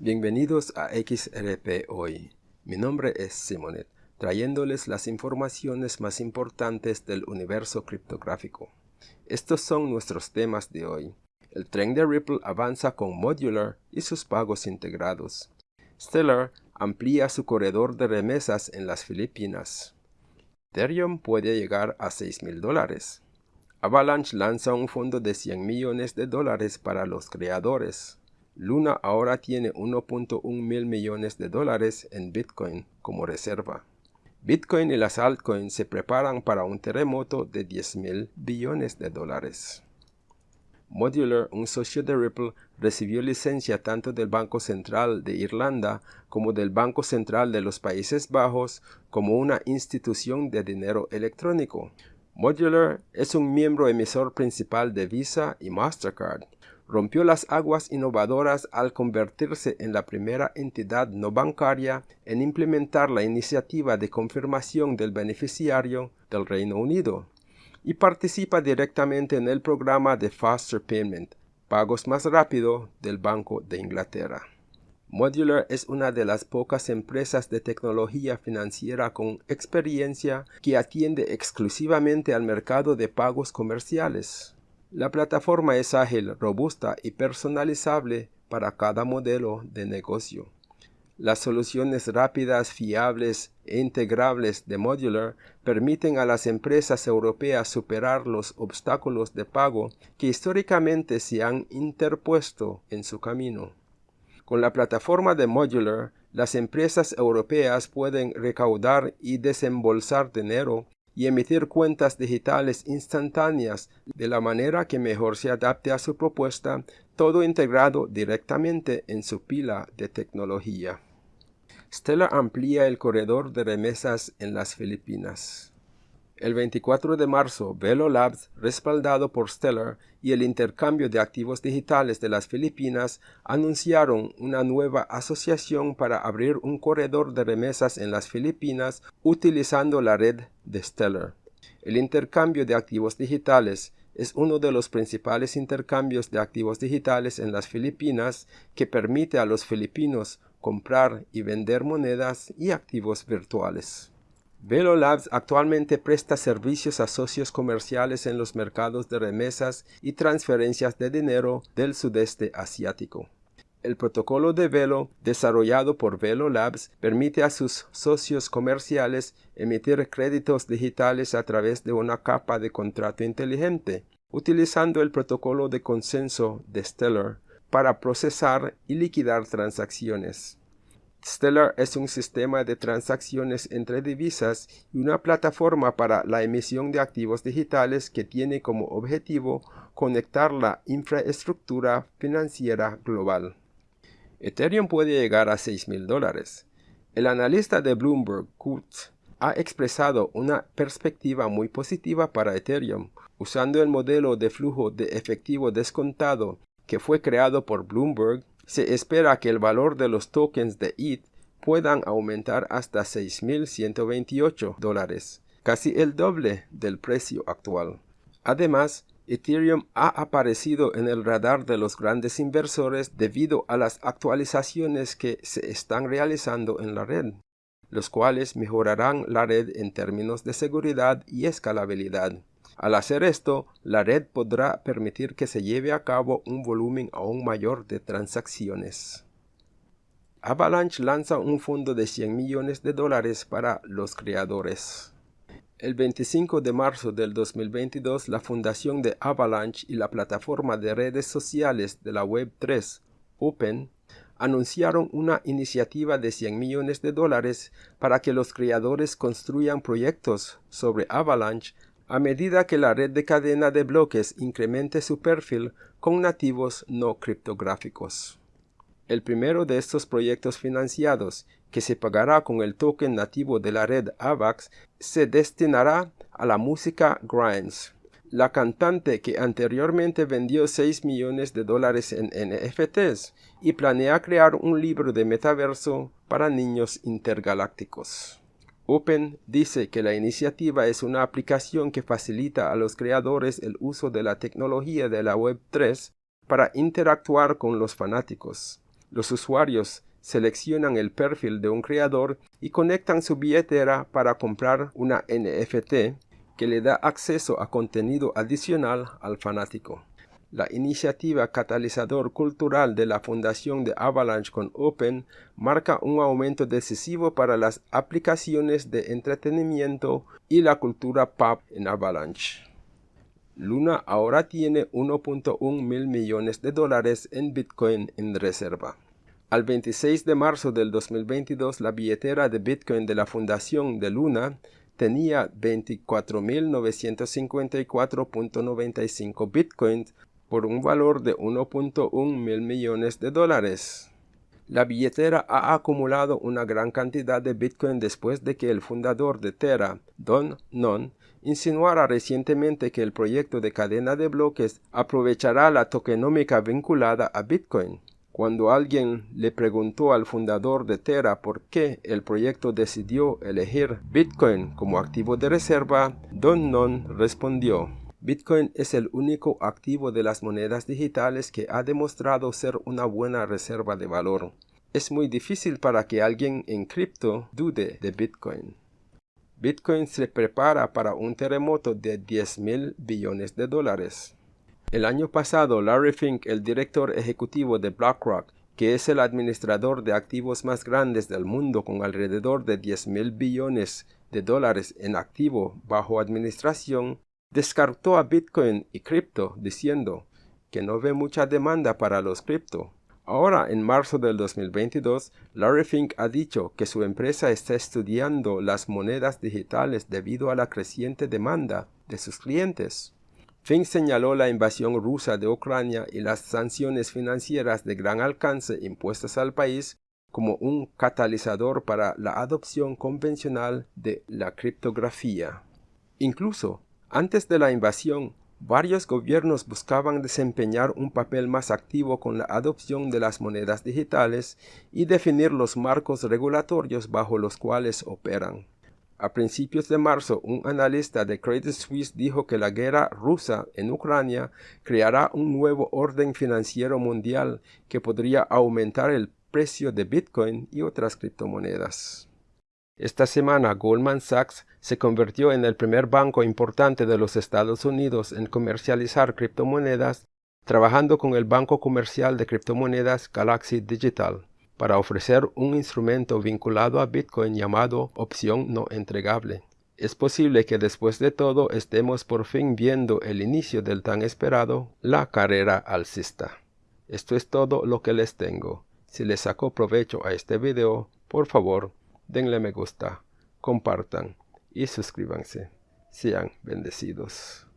Bienvenidos a XRP Hoy. Mi nombre es Simonet, trayéndoles las informaciones más importantes del universo criptográfico. Estos son nuestros temas de hoy. El tren de Ripple avanza con Modular y sus pagos integrados. Stellar amplía su corredor de remesas en las Filipinas. Ethereum puede llegar a 6 mil dólares. Avalanche lanza un fondo de 100 millones de dólares para los creadores. Luna ahora tiene 1.1 mil millones de dólares en Bitcoin como reserva. Bitcoin y las altcoins se preparan para un terremoto de 10 mil billones de dólares. Modular, un socio de Ripple, recibió licencia tanto del Banco Central de Irlanda como del Banco Central de los Países Bajos como una institución de dinero electrónico. Modular es un miembro emisor principal de Visa y Mastercard rompió las aguas innovadoras al convertirse en la primera entidad no bancaria en implementar la iniciativa de confirmación del beneficiario del Reino Unido y participa directamente en el programa de Faster Payment, pagos más rápido del Banco de Inglaterra. Modular es una de las pocas empresas de tecnología financiera con experiencia que atiende exclusivamente al mercado de pagos comerciales. La plataforma es ágil, robusta y personalizable para cada modelo de negocio. Las soluciones rápidas, fiables e integrables de Modular permiten a las empresas europeas superar los obstáculos de pago que históricamente se han interpuesto en su camino. Con la plataforma de Modular, las empresas europeas pueden recaudar y desembolsar dinero y emitir cuentas digitales instantáneas de la manera que mejor se adapte a su propuesta, todo integrado directamente en su pila de tecnología. Stellar amplía el corredor de remesas en las Filipinas. El 24 de marzo, Velo Labs, respaldado por Stellar y el intercambio de activos digitales de las Filipinas, anunciaron una nueva asociación para abrir un corredor de remesas en las Filipinas utilizando la red de Stellar. El intercambio de activos digitales es uno de los principales intercambios de activos digitales en las Filipinas que permite a los filipinos comprar y vender monedas y activos virtuales. Velo Labs actualmente presta servicios a socios comerciales en los mercados de remesas y transferencias de dinero del sudeste asiático. El protocolo de Velo, desarrollado por Velo Labs, permite a sus socios comerciales emitir créditos digitales a través de una capa de contrato inteligente, utilizando el protocolo de consenso de Stellar para procesar y liquidar transacciones. Stellar es un sistema de transacciones entre divisas y una plataforma para la emisión de activos digitales que tiene como objetivo conectar la infraestructura financiera global. Ethereum puede llegar a 6 mil dólares. El analista de Bloomberg, Kurt, ha expresado una perspectiva muy positiva para Ethereum, usando el modelo de flujo de efectivo descontado que fue creado por Bloomberg se espera que el valor de los tokens de ETH puedan aumentar hasta 6.128 dólares, casi el doble del precio actual. Además, Ethereum ha aparecido en el radar de los grandes inversores debido a las actualizaciones que se están realizando en la red, los cuales mejorarán la red en términos de seguridad y escalabilidad. Al hacer esto, la red podrá permitir que se lleve a cabo un volumen aún mayor de transacciones. Avalanche lanza un fondo de 100 millones de dólares para los creadores. El 25 de marzo del 2022, la fundación de Avalanche y la plataforma de redes sociales de la Web3, Open, anunciaron una iniciativa de 100 millones de dólares para que los creadores construyan proyectos sobre Avalanche a medida que la red de cadena de bloques incremente su perfil con nativos no criptográficos. El primero de estos proyectos financiados, que se pagará con el token nativo de la red AVAX, se destinará a la música Grimes. La cantante que anteriormente vendió 6 millones de dólares en NFTs y planea crear un libro de metaverso para niños intergalácticos. Open dice que la iniciativa es una aplicación que facilita a los creadores el uso de la tecnología de la Web3 para interactuar con los fanáticos. Los usuarios seleccionan el perfil de un creador y conectan su billetera para comprar una NFT que le da acceso a contenido adicional al fanático. La iniciativa catalizador cultural de la fundación de Avalanche con Open marca un aumento decisivo para las aplicaciones de entretenimiento y la cultura pop en Avalanche. Luna ahora tiene 1.1 mil millones de dólares en Bitcoin en reserva. Al 26 de marzo del 2022, la billetera de Bitcoin de la fundación de Luna tenía 24.954.95 bitcoins por un valor de 1.1 mil millones de dólares. La billetera ha acumulado una gran cantidad de bitcoin después de que el fundador de Terra, Don Non, insinuara recientemente que el proyecto de cadena de bloques aprovechará la tokenómica vinculada a bitcoin. Cuando alguien le preguntó al fundador de Terra por qué el proyecto decidió elegir Bitcoin como activo de reserva, Don Non respondió, Bitcoin es el único activo de las monedas digitales que ha demostrado ser una buena reserva de valor. Es muy difícil para que alguien en cripto dude de Bitcoin. Bitcoin se prepara para un terremoto de 10 mil billones de dólares. El año pasado, Larry Fink, el director ejecutivo de BlackRock, que es el administrador de activos más grandes del mundo con alrededor de 10 mil billones de dólares en activo bajo administración, descartó a Bitcoin y cripto diciendo que no ve mucha demanda para los cripto. Ahora, en marzo del 2022, Larry Fink ha dicho que su empresa está estudiando las monedas digitales debido a la creciente demanda de sus clientes. Fink señaló la invasión rusa de Ucrania y las sanciones financieras de gran alcance impuestas al país como un catalizador para la adopción convencional de la criptografía. Incluso, antes de la invasión, varios gobiernos buscaban desempeñar un papel más activo con la adopción de las monedas digitales y definir los marcos regulatorios bajo los cuales operan. A principios de marzo, un analista de Credit Suisse dijo que la guerra rusa en Ucrania creará un nuevo orden financiero mundial que podría aumentar el precio de Bitcoin y otras criptomonedas. Esta semana Goldman Sachs se convirtió en el primer banco importante de los Estados Unidos en comercializar criptomonedas, trabajando con el banco comercial de criptomonedas Galaxy Digital para ofrecer un instrumento vinculado a Bitcoin llamado opción no entregable. Es posible que después de todo estemos por fin viendo el inicio del tan esperado la carrera alcista. Esto es todo lo que les tengo. Si les sacó provecho a este video, por favor, denle me gusta, compartan y suscríbanse. Sean bendecidos.